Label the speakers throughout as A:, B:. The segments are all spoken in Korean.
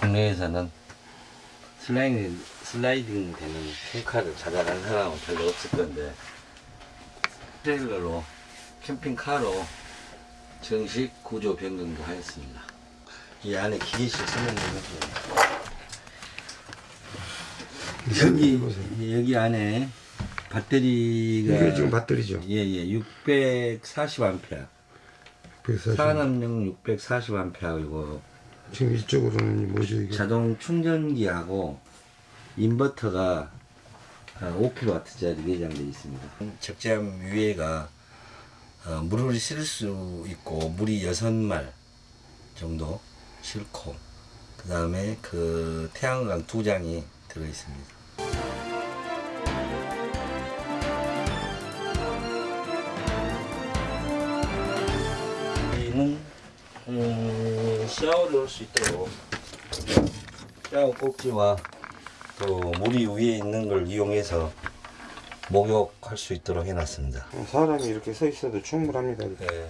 A: 국내에서는 슬라이딩, 슬라이딩 되는 캠카를 찾아간 사람은 별로 없을 건데 트레일러로 캠핑카로 정식 구조 변경도 하였습니다. 이 안에 기계실 설명드릴게요. 여기 여기 안에 배터리가
B: 이게 지금 배터리죠.
A: 예예 640A
B: 140.
A: 산업용 640A이고
B: 지금 이쪽으로는 뭐죠 이게?
A: 자동 충전기하고 인버터가 5kW짜리 내장되어 있습니다. 적재함 위에가 어, 물을 실을 수 있고 물이 6말 정도 싣고 그 다음에 그 태양광 두 장이 들어 있습니다. 샤워를 할 수 있도록 샤워 꼭지와 또 물이 위에 있는 걸 이용해서 목욕할 수 있도록 해놨습니다.
B: 사람이 이렇게 서 있어도 충분합니다.
A: 네,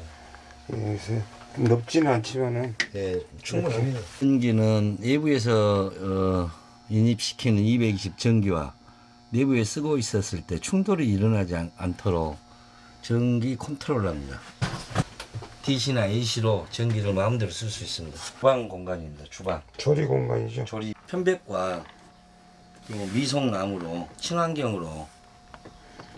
B: 예, 넓지는 않지만은
A: 네 충분합니다. 전기는 내부에서 어, 인입시키는 220 전기와 내부에 쓰고 있었을 때 충돌이 일어나지 않, 않도록 전기 컨트롤합니다. DC나 AC로 전기를 마음대로 쓸 수 있습니다. 주방 공간입니다. 주방.
B: 조리 공간이죠.
A: 조리 편백과 그리고 미송나무로 친환경으로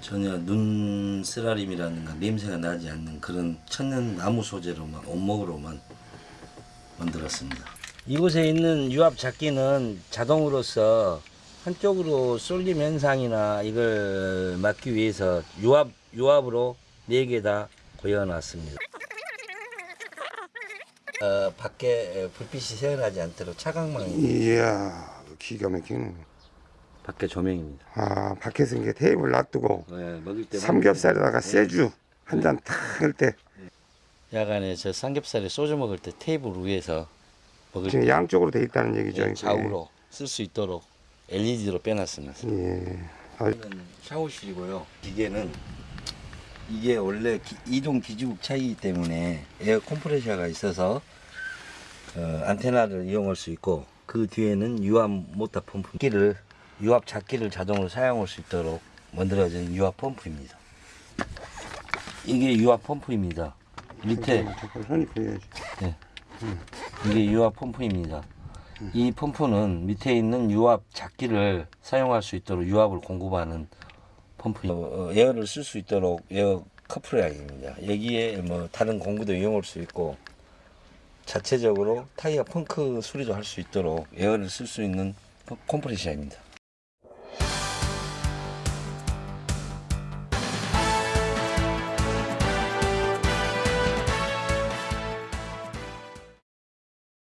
A: 전혀 눈 쓰라림이라든가 냄새가 나지 않는 그런 천연 나무 소재로만 원목으로만 만들었습니다. 이곳에 있는 유압 잡기는 자동으로서 한쪽으로 쏠림 현상이나 이걸 막기 위해서 유압 유압으로 네개다 고여놨습니다. 어, 밖에 불빛이 새어나지 않도록 차광망이
B: 이야 기가 막히네.
A: 밖에 조명입니다.
B: 아 밖에서 이게 테이블 놔두고
A: 네, 먹을 때
B: 삼겹살에다가 세주 한 잔 탁 할 때
A: 야간에 저 삼겹살에 소주 먹을 때 테이블 위에서 먹을
B: 지금
A: 때
B: 양쪽으로 돼 있다는 얘기죠.
A: 예. 좌우로 쓸 수 있도록 LED로 빼놨습니다.
B: 예. 아,
A: 이거는 샤워실이고요. 기계는 이게 원래 기- 이동 기지국 차이기 때문에 에어 컴프레셔가 있어서 어, 안테나를 이용할 수 있고 그 뒤에는 유압 모터 펌프 기를 유압 잡기를 자동으로 사용할 수 있도록 만들어진 유압 펌프입니다. 이게 유압 펌프입니다. 밑에
B: 보여야지.
A: 이게 유압 펌프입니다. 이 펌프는 밑에 있는 유압 잡기를 사용할 수 있도록 유압을 공급하는 펌프. 어, 에어를 쓸 수 있도록 에어 커플라인입니다. 여기에 뭐 다른 공구도 이용할 수 있고 자체적으로 타이어 펑크 수리도 할 수 있도록 에어를 쓸 수 있는 컴프레셔입니다.